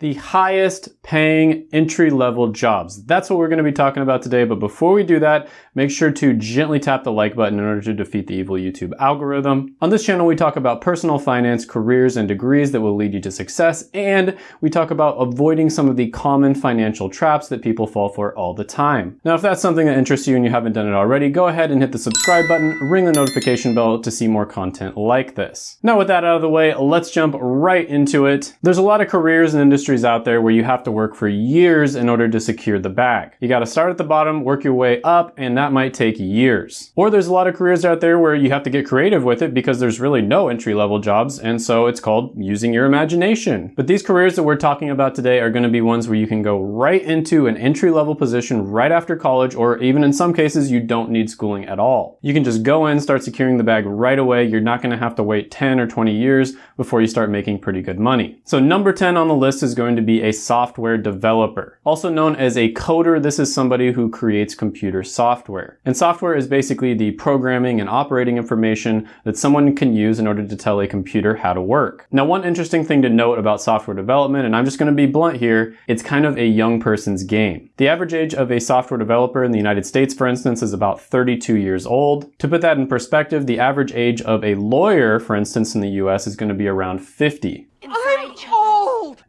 the highest paying entry level jobs. That's what we're going to be talking about today. But before we do that, make sure to gently tap the like button in order to defeat the evil YouTube algorithm. On this channel, we talk about personal finance, careers, and degrees that will lead you to success. And we talk about avoiding some of the common financial traps that people fall for all the time. Now, if that's something that interests you and you haven't done it already, go ahead and hit the subscribe button, ring the notification bell to see more content like this. Now, with that out of the way, let's jump right into it. There's a lot of careers and industries industries out there where you have to work for years in order to secure the bag. You gotta start at the bottom, work your way up, and that might take years. Or there's a lot of careers out there where you have to get creative with it because there's really no entry level jobs, and so it's called using your imagination. But these careers that we're talking about today are gonna be ones where you can go right into an entry level position right after college, or even in some cases, you don't need schooling at all. You can just go in, start securing the bag right away. You're not gonna have to wait 10 or 20 years before you start making pretty good money. So number 10 on the list is going to be a software developer. Also known as a coder, this is somebody who creates computer software. And software is basically the programming and operating information that someone can use in order to tell a computer how to work. Now, one interesting thing to note about software development, and I'm just going to be blunt here, it's kind of a young person's game. The average age of a software developer in the United States, for instance, is about 32 years old. To put that in perspective, the average age of a lawyer, for instance, in the US is going to be around 50.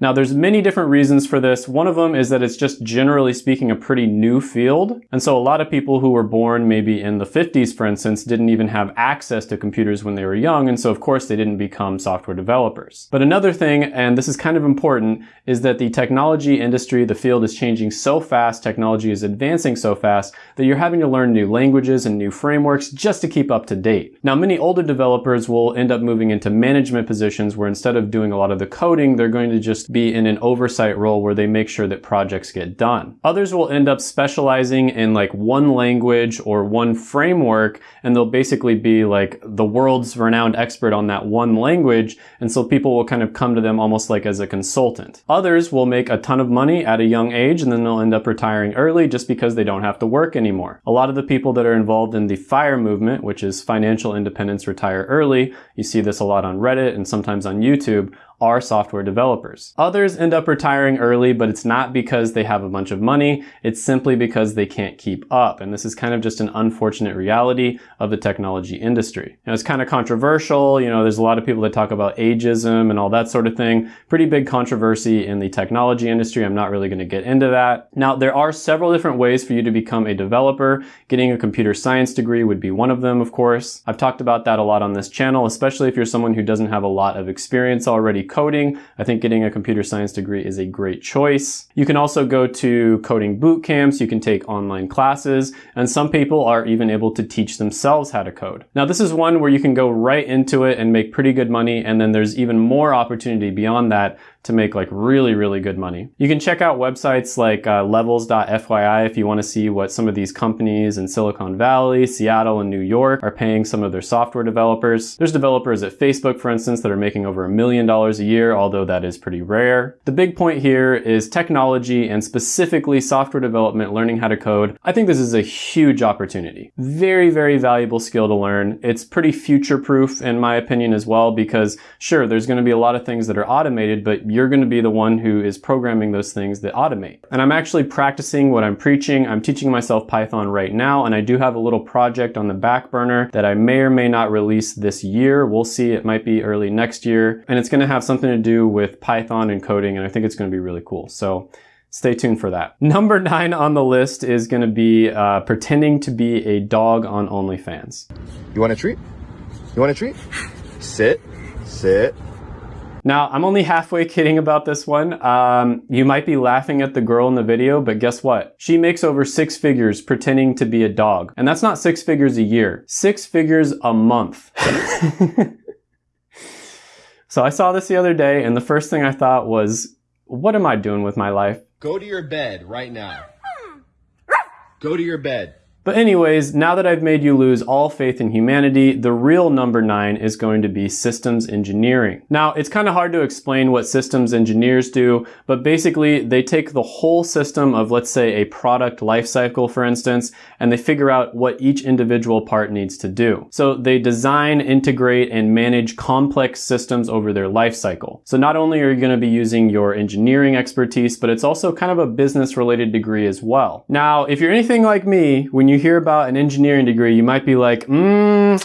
Now there's many different reasons for this. One of them is that it's just generally speaking a pretty new field. And so a lot of people who were born maybe in the 50s, for instance, didn't even have access to computers when they were young. And so of course they didn't become software developers. But another thing, and this is kind of important, is that the technology industry, the field is changing so fast, technology is advancing so fast that you're having to learn new languages and new frameworks just to keep up to date. Now many older developers will end up moving into management positions where instead of doing a lot of the coding, they're going to just be in an oversight role where they make sure that projects get done. Others will end up specializing in like one language or one framework, and they'll basically be like the world's renowned expert on that one language. And so people will kind of come to them almost like as a consultant. Others will make a ton of money at a young age and then they'll end up retiring early just because they don't have to work anymore. A lot of the people that are involved in the FIRE movement, which is financial independence retire early, you see this a lot on Reddit and sometimes on YouTube, are software developers. Others end up retiring early, but it's not because they have a bunch of money. It's simply because they can't keep up. And this is kind of just an unfortunate reality of the technology industry. Now, it's kind of controversial. You know, there's a lot of people that talk about ageism and all that sort of thing. Pretty big controversy in the technology industry. I'm not really going to get into that. Now, there are several different ways for you to become a developer. Getting a computer science degree would be one of them, of course. I've talked about that a lot on this channel, especially if you're someone who doesn't have a lot of experience already coding, I think getting a computer science degree is a great choice. You can also go to coding boot camps, you can take online classes, and some people are even able to teach themselves how to code. Now this is one where you can go right into it and make pretty good money, and then there's even more opportunity beyond that to make like really, really good money. You can check out websites like uh, levels.fyi if you want to see what some of these companies in Silicon Valley, Seattle, and New York are paying some of their software developers. There's developers at Facebook, for instance, that are making over a million dollars a year, although that is pretty rare. The big point here is technology and specifically software development, learning how to code. I think this is a huge opportunity. Very, very valuable skill to learn. It's pretty future proof in my opinion as well, because sure, there's going to be a lot of things that are automated, but you're going to be the one who is programming those things that automate. And I'm actually practicing what I'm preaching. I'm teaching myself Python right now, and I do have a little project on the back burner that I may or may not release this year. We'll see. It might be early next year. And it's going to have something to do with Python and coding, and I think it's going to be really cool. So stay tuned for that. Number nine on the list is going to be uh, pretending to be a dog on OnlyFans. You want a treat? You want a treat? Sit, sit, now, I'm only halfway kidding about this one. Um, you might be laughing at the girl in the video, but guess what? She makes over six figures pretending to be a dog. And that's not six figures a year, six figures a month. so I saw this the other day, and the first thing I thought was, what am I doing with my life? Go to your bed right now. Go to your bed. But anyways, now that I've made you lose all faith in humanity, the real number nine is going to be systems engineering. Now, it's kind of hard to explain what systems engineers do, but basically they take the whole system of, let's say, a product lifecycle, for instance, and they figure out what each individual part needs to do. So they design, integrate, and manage complex systems over their lifecycle. So not only are you going to be using your engineering expertise, but it's also kind of a business related degree as well. Now, if you're anything like me, when you hear about an engineering degree, you might be like, hmm,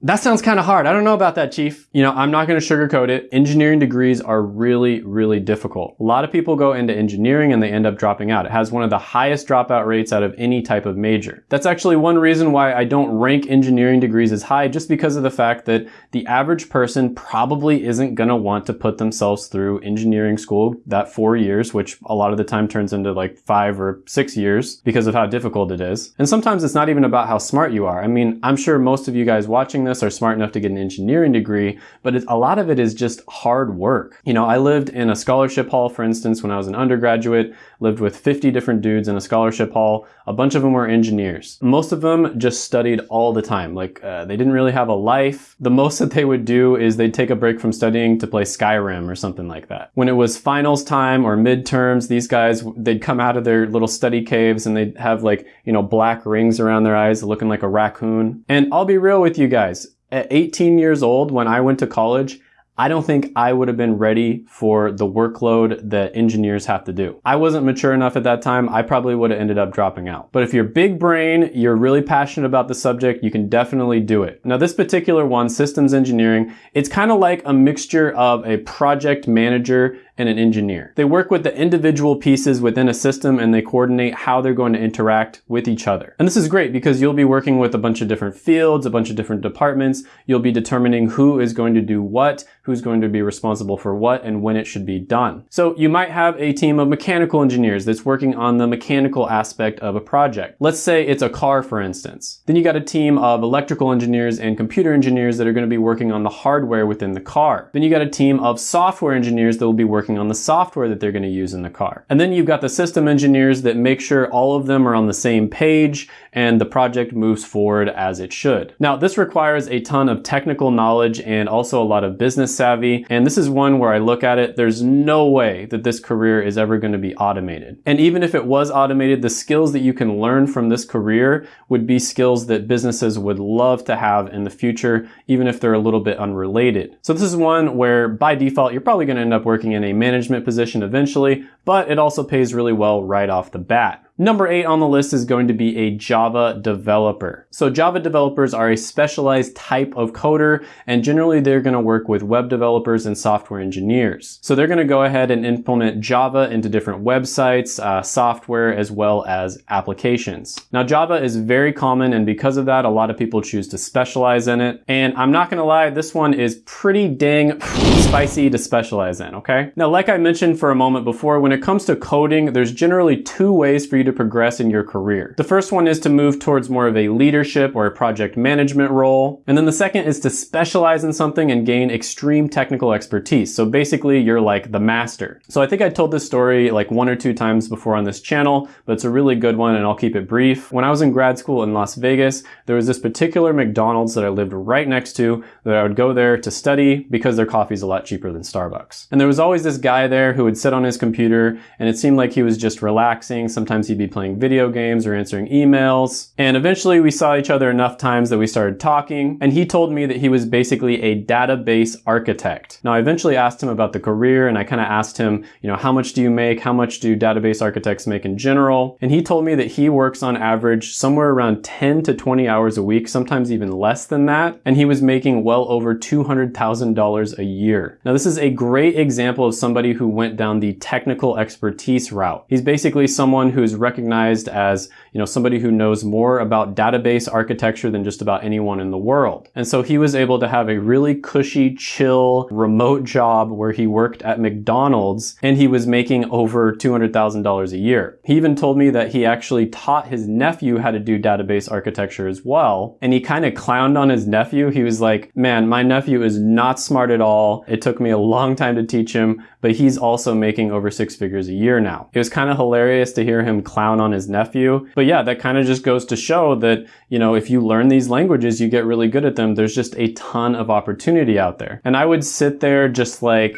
that sounds kind of hard. I don't know about that, Chief. You know, I'm not going to sugarcoat it. Engineering degrees are really, really difficult. A lot of people go into engineering and they end up dropping out. It has one of the highest dropout rates out of any type of major. That's actually one reason why I don't rank engineering degrees as high, just because of the fact that the average person probably isn't going to want to put themselves through engineering school that four years, which a lot of the time turns into like five or six years because of how difficult it is. And sometimes it's not even about how smart you are. I mean, I'm sure most of you guys watching this are smart enough to get an engineering degree, but a lot of it is just hard work. You know, I lived in a scholarship hall, for instance, when I was an undergraduate, lived with 50 different dudes in a scholarship hall. A bunch of them were engineers. Most of them just studied all the time. Like, uh, they didn't really have a life. The most that they would do is they'd take a break from studying to play Skyrim or something like that. When it was finals time or midterms, these guys, they'd come out of their little study caves and they'd have like, you know, black rings around their eyes looking like a raccoon. And I'll be real with you guys at 18 years old, when I went to college, I don't think I would have been ready for the workload that engineers have to do. I wasn't mature enough at that time. I probably would have ended up dropping out. But if you're big brain, you're really passionate about the subject, you can definitely do it. Now this particular one, systems engineering, it's kind of like a mixture of a project manager and an engineer. They work with the individual pieces within a system and they coordinate how they're going to interact with each other. And this is great because you'll be working with a bunch of different fields, a bunch of different departments. You'll be determining who is going to do what, who's going to be responsible for what, and when it should be done. So you might have a team of mechanical engineers that's working on the mechanical aspect of a project. Let's say it's a car, for instance. Then you got a team of electrical engineers and computer engineers that are going to be working on the hardware within the car. Then you got a team of software engineers that will be working working on the software that they're going to use in the car. And then you've got the system engineers that make sure all of them are on the same page and the project moves forward as it should. Now, this requires a ton of technical knowledge and also a lot of business savvy. And this is one where I look at it, there's no way that this career is ever going to be automated. And even if it was automated, the skills that you can learn from this career would be skills that businesses would love to have in the future, even if they're a little bit unrelated. So this is one where by default, you're probably going to end up working in a management position eventually, but it also pays really well right off the bat. Number eight on the list is going to be a Java developer. So Java developers are a specialized type of coder, and generally they're going to work with web developers and software engineers. So they're going to go ahead and implement Java into different websites, uh, software, as well as applications. Now Java is very common, and because of that, a lot of people choose to specialize in it. And I'm not going to lie, this one is pretty dang spicy to specialize in, okay? Now, like I mentioned for a moment before, when it comes to coding, there's generally two ways for you to progress in your career. The first one is to move towards more of a leadership or a project management role. And then the second is to specialize in something and gain extreme technical expertise. So basically you're like the master. So I think I told this story like one or two times before on this channel, but it's a really good one and I'll keep it brief. When I was in grad school in Las Vegas, there was this particular McDonald's that I lived right next to that I would go there to study because their coffee is a lot cheaper than Starbucks. And there was always this guy there who would sit on his computer and it seemed like he was just relaxing. Sometimes he'd be playing video games or answering emails. And eventually we saw each other enough times that we started talking and he told me that he was basically a database architect. Now I eventually asked him about the career and I kind of asked him, you know, how much do you make? How much do database architects make in general? And he told me that he works on average somewhere around 10 to 20 hours a week, sometimes even less than that. And he was making well over $200,000 a year. Now this is a great example of somebody who went down the technical expertise route. He's basically someone who is recognized as, you know, somebody who knows more about database architecture than just about anyone in the world. And so he was able to have a really cushy, chill, remote job where he worked at McDonald's and he was making over $200,000 a year. He even told me that he actually taught his nephew how to do database architecture as well. And he kind of clowned on his nephew. He was like, man, my nephew is not smart at all. It took me a long time to teach him, but he's also making over six figures a year now. It was kind of hilarious to hear him clown on his nephew. But yeah, that kind of just goes to show that, you know, if you learn these languages, you get really good at them. There's just a ton of opportunity out there. And I would sit there just like,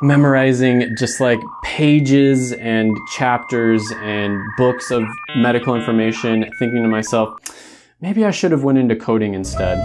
memorizing just like pages and chapters and books of medical information, thinking to myself, maybe I should have went into coding instead.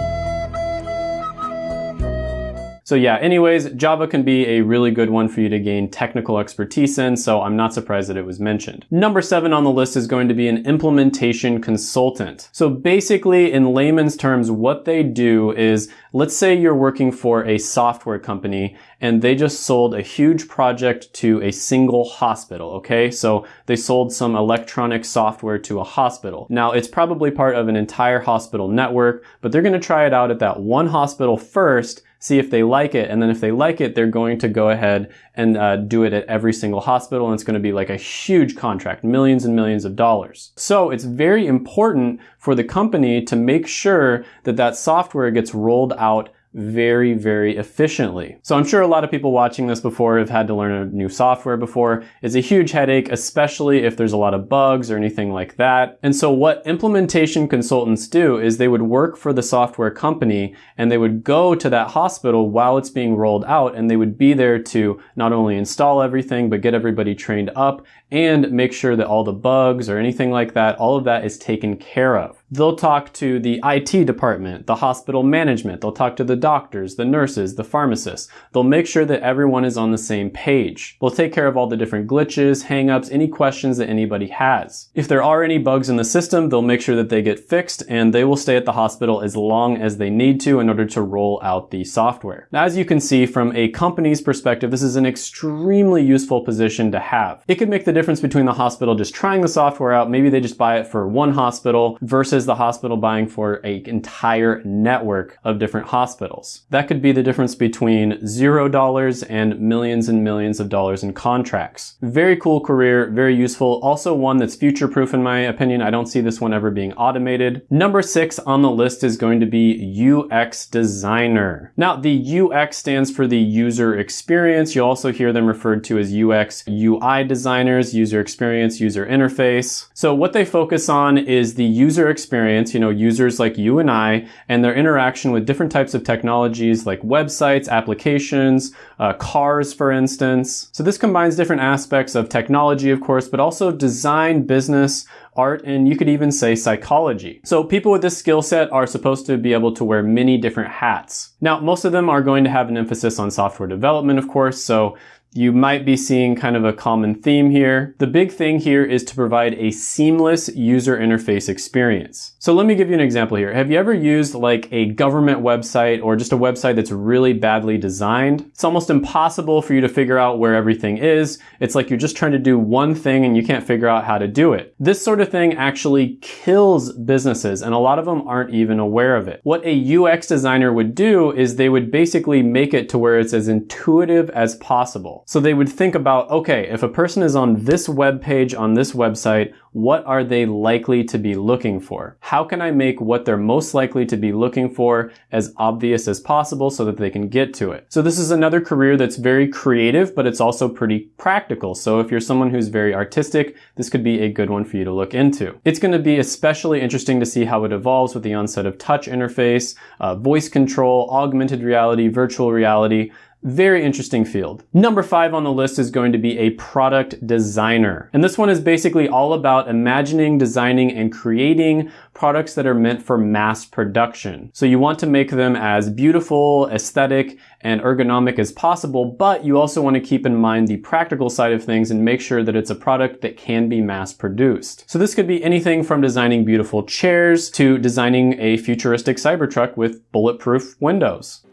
So yeah, anyways, Java can be a really good one for you to gain technical expertise in, so I'm not surprised that it was mentioned. Number seven on the list is going to be an implementation consultant. So basically, in layman's terms, what they do is, let's say you're working for a software company and they just sold a huge project to a single hospital, okay? So they sold some electronic software to a hospital. Now, it's probably part of an entire hospital network, but they're gonna try it out at that one hospital first see if they like it. And then if they like it, they're going to go ahead and uh, do it at every single hospital. And it's going to be like a huge contract, millions and millions of dollars. So it's very important for the company to make sure that that software gets rolled out very, very efficiently. So I'm sure a lot of people watching this before have had to learn a new software before. It's a huge headache, especially if there's a lot of bugs or anything like that. And so what implementation consultants do is they would work for the software company and they would go to that hospital while it's being rolled out and they would be there to not only install everything, but get everybody trained up and make sure that all the bugs or anything like that, all of that is taken care of. They'll talk to the IT department, the hospital management, they'll talk to the doctors, the nurses, the pharmacists. They'll make sure that everyone is on the same page. They'll take care of all the different glitches, hangups, any questions that anybody has. If there are any bugs in the system, they'll make sure that they get fixed and they will stay at the hospital as long as they need to in order to roll out the software. Now, as you can see from a company's perspective, this is an extremely useful position to have. It could make the difference between the hospital just trying the software out, maybe they just buy it for one hospital versus versus the hospital buying for an entire network of different hospitals. That could be the difference between zero dollars and millions and millions of dollars in contracts. Very cool career, very useful. Also one that's future proof in my opinion. I don't see this one ever being automated. Number six on the list is going to be UX designer. Now the UX stands for the user experience. You'll also hear them referred to as UX UI designers, user experience, user interface. So what they focus on is the user experience experience, you know, users like you and I, and their interaction with different types of technologies like websites, applications, uh, cars, for instance. So this combines different aspects of technology, of course, but also design, business, art, and you could even say psychology. So people with this skill set are supposed to be able to wear many different hats. Now, most of them are going to have an emphasis on software development, of course, so you might be seeing kind of a common theme here. The big thing here is to provide a seamless user interface experience. So let me give you an example here. Have you ever used like a government website or just a website that's really badly designed? It's almost impossible for you to figure out where everything is. It's like you're just trying to do one thing and you can't figure out how to do it. This sort of thing actually kills businesses and a lot of them aren't even aware of it. What a UX designer would do is they would basically make it to where it's as intuitive as possible. So they would think about, okay, if a person is on this web page on this website, what are they likely to be looking for? How can I make what they're most likely to be looking for as obvious as possible so that they can get to it? So this is another career that's very creative, but it's also pretty practical. So if you're someone who's very artistic, this could be a good one for you to look into. It's going to be especially interesting to see how it evolves with the onset of touch interface, uh, voice control, augmented reality, virtual reality. Very interesting field. Number five on the list is going to be a product designer. And this one is basically all about imagining, designing, and creating products that are meant for mass production. So you want to make them as beautiful, aesthetic, and ergonomic as possible, but you also want to keep in mind the practical side of things and make sure that it's a product that can be mass produced. So this could be anything from designing beautiful chairs to designing a futuristic Cybertruck with bulletproof windows.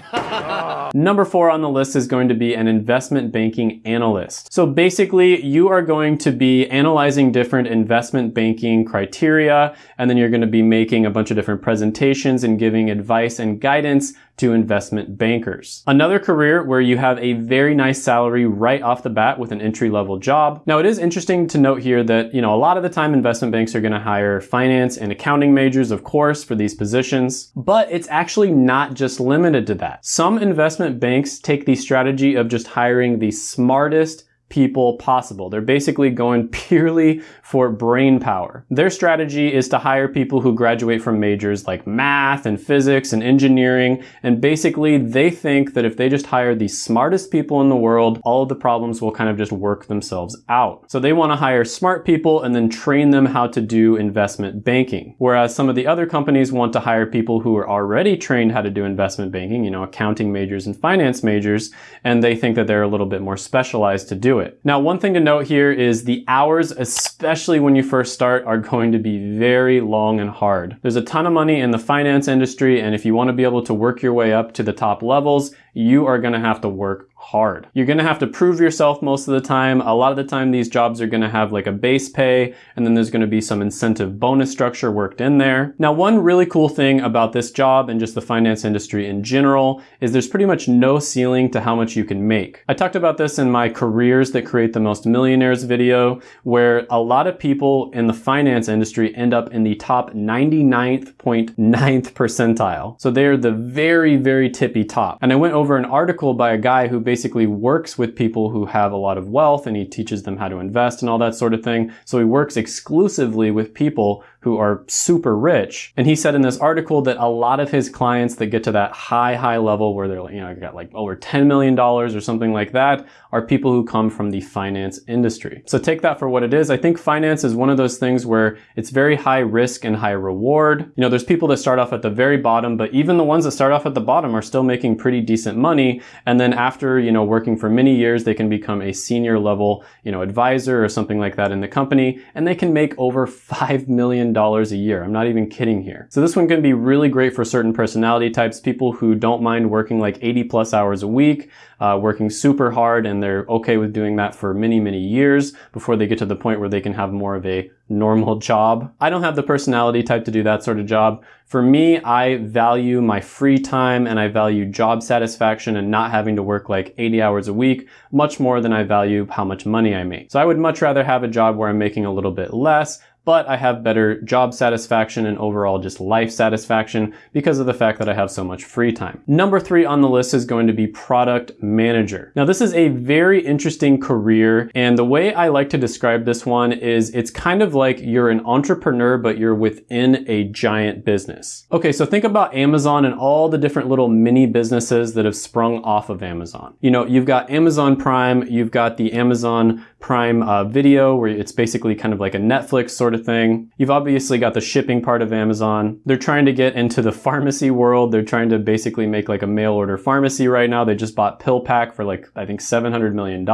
啊 Number four on the list is going to be an investment banking analyst. So basically, you are going to be analyzing different investment banking criteria, and then you're going to be making a bunch of different presentations and giving advice and guidance to investment bankers. Another career where you have a very nice salary right off the bat with an entry level job. Now it is interesting to note here that, you know, a lot of the time investment banks are going to hire finance and accounting majors, of course, for these positions, but it's actually not just limited to that. Some investment banks take the strategy of just hiring the smartest people possible. They're basically going purely for brain power. Their strategy is to hire people who graduate from majors like math and physics and engineering. And basically they think that if they just hire the smartest people in the world, all of the problems will kind of just work themselves out. So they want to hire smart people and then train them how to do investment banking. Whereas some of the other companies want to hire people who are already trained how to do investment banking, you know, accounting majors and finance majors, and they think that they're a little bit more specialized to do it. Now, one thing to note here is the hours, especially when you first start, are going to be very long and hard. There's a ton of money in the finance industry, and if you want to be able to work your way up to the top levels, you are going to have to work hard. You're to have to prove yourself most of the time. A lot of the time these jobs are to have like a base pay and then there's to be some incentive bonus structure worked in there. Now one really cool thing about this job and just the finance industry in general is there's pretty much no ceiling to how much you can make. I talked about this in my careers that create the most millionaires video where a lot of people in the finance industry end up in the top 99.9th percentile. So they're the very, very tippy top. And I went over an article by a guy who basically works with people who have a lot of wealth and he teaches them how to invest and all that sort of thing. So he works exclusively with people who are super rich. And he said in this article that a lot of his clients that get to that high, high level where they're, you know, got like over $10 million or something like that are people who come from the finance industry. So take that for what it is. I think finance is one of those things where it's very high risk and high reward. You know, there's people that start off at the very bottom, but even the ones that start off at the bottom are still making pretty decent money. And then after, you know, working for many years, they can become a senior level, you know, advisor or something like that in the company, and they can make over $5 million a year. I'm not even kidding here. So this one can be really great for certain personality types, people who don't mind working like 80 plus hours a week, uh, working super hard, and they're okay with doing that for many, many years before they get to the point where they can have more of a normal job. I don't have the personality type to do that sort of job. For me, I value my free time and I value job satisfaction and not having to work like 80 hours a week much more than I value how much money I make. So I would much rather have a job where I'm making a little bit less, but I have better job satisfaction and overall just life satisfaction because of the fact that I have so much free time. Number three on the list is going to be product manager. Now this is a very interesting career and the way I like to describe this one is it's kind of like you're an entrepreneur but you're within a giant business. Okay, so think about Amazon and all the different little mini businesses that have sprung off of Amazon. You know, you've got Amazon Prime, you've got the Amazon Prime uh, Video where it's basically kind of like a Netflix sort sort of thing. You've obviously got the shipping part of Amazon. They're trying to get into the pharmacy world. They're trying to basically make like a mail order pharmacy right now. They just bought PillPack for like, I think $700 million.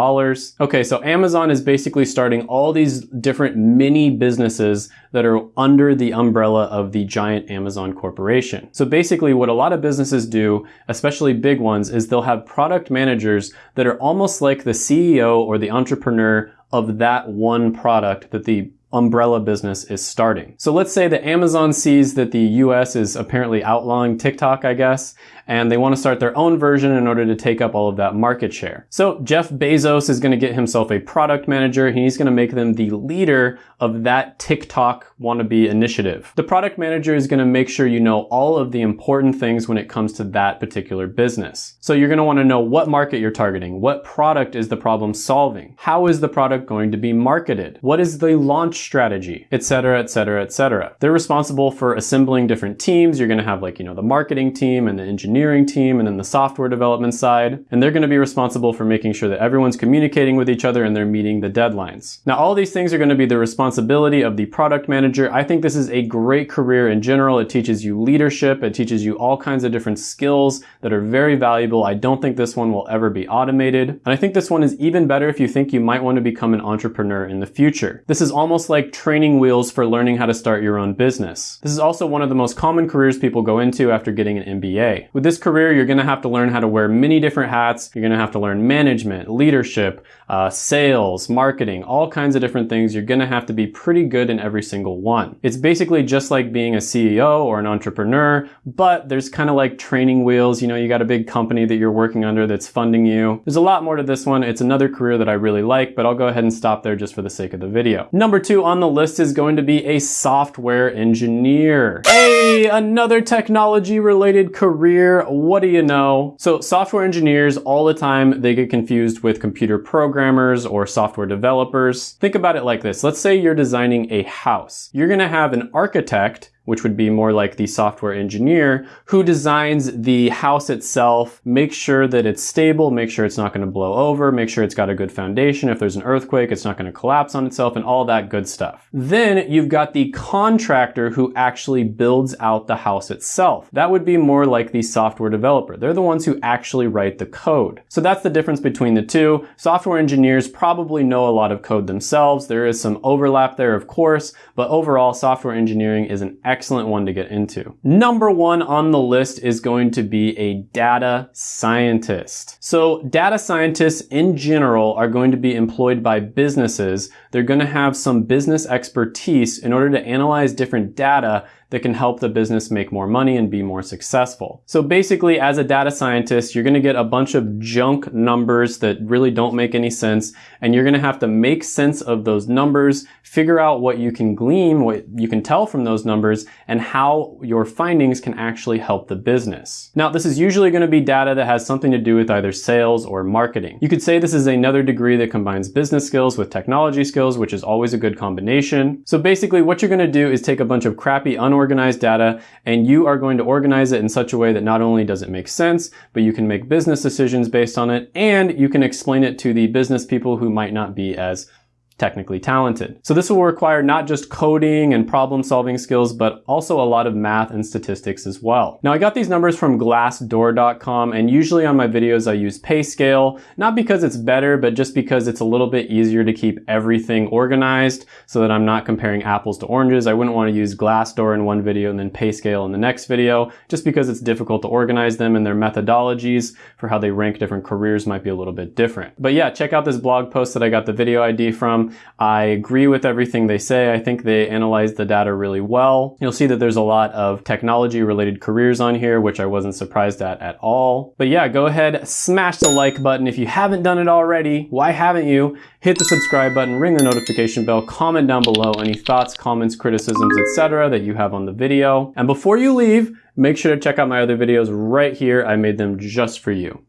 Okay, so Amazon is basically starting all these different mini businesses that are under the umbrella of the giant Amazon corporation. So basically what a lot of businesses do, especially big ones, is they'll have product managers that are almost like the CEO or the entrepreneur of that one product that the umbrella business is starting. So let's say that Amazon sees that the US is apparently outlawing TikTok, I guess, and they want to start their own version in order to take up all of that market share. So Jeff Bezos is going to get himself a product manager. He's going to make them the leader of that TikTok wannabe initiative. The product manager is going to make sure you know all of the important things when it comes to that particular business. So you're going to want to know what market you're targeting, what product is the problem solving, how is the product going to be marketed, what is the launch strategy, etc., etc., etc. They're responsible for assembling different teams. You're going to have like, you know, the marketing team and the engineering engineering team and then the software development side. And they're going to be responsible for making sure that everyone's communicating with each other and they're meeting the deadlines. Now, all these things are going to be the responsibility of the product manager. I think this is a great career in general. It teaches you leadership. It teaches you all kinds of different skills that are very valuable. I don't think this one will ever be automated. And I think this one is even better if you think you might want to become an entrepreneur in the future. This is almost like training wheels for learning how to start your own business. This is also one of the most common careers people go into after getting an MBA. With this career, you're gonna have to learn how to wear many different hats. You're gonna have to learn management, leadership, uh, sales, marketing, all kinds of different things. You're gonna have to be pretty good in every single one. It's basically just like being a CEO or an entrepreneur, but there's kind of like training wheels. You know, you got a big company that you're working under that's funding you. There's a lot more to this one. It's another career that I really like, but I'll go ahead and stop there just for the sake of the video. Number two on the list is going to be a software engineer. Hey, another technology related career. What do you know? So software engineers all the time, they get confused with computer programmers or software developers. Think about it like this. Let's say you're designing a house. You're going to have an architect which would be more like the software engineer who designs the house itself, make sure that it's stable, make sure it's not going to blow over, make sure it's got a good foundation. If there's an earthquake, it's not going to collapse on itself and all that good stuff. Then you've got the contractor who actually builds out the house itself. That would be more like the software developer. They're the ones who actually write the code. So that's the difference between the two. Software engineers probably know a lot of code themselves. There is some overlap there, of course, but overall software engineering is an excellent excellent one to get into. Number one on the list is going to be a data scientist. So data scientists in general are going to be employed by businesses. They're going to have some business expertise in order to analyze different data that can help the business make more money and be more successful. So basically, as a data scientist, you're gonna get a bunch of junk numbers that really don't make any sense, and you're gonna have to make sense of those numbers, figure out what you can glean, what you can tell from those numbers, and how your findings can actually help the business. Now, this is usually gonna be data that has something to do with either sales or marketing. You could say this is another degree that combines business skills with technology skills, which is always a good combination. So basically, what you're gonna do is take a bunch of crappy, unorganized unorganized data and you are going to organize it in such a way that not only does it make sense, but you can make business decisions based on it and you can explain it to the business people who might not be as technically talented. So this will require not just coding and problem solving skills, but also a lot of math and statistics as well. Now I got these numbers from glassdoor.com and usually on my videos I use PayScale, not because it's better, but just because it's a little bit easier to keep everything organized so that I'm not comparing apples to oranges. I wouldn't want to use Glassdoor in one video and then PayScale in the next video, just because it's difficult to organize them and their methodologies for how they rank different careers might be a little bit different. But yeah, check out this blog post that I got the video ID from. I agree with everything they say. I think they analyze the data really well. You'll see that there's a lot of technology related careers on here, which I wasn't surprised at at all. But yeah, go ahead, smash the like button. If you haven't done it already, why haven't you? Hit the subscribe button, ring the notification bell, comment down below any thoughts, comments, criticisms, etc. that you have on the video. And before you leave, make sure to check out my other videos right here. I made them just for you.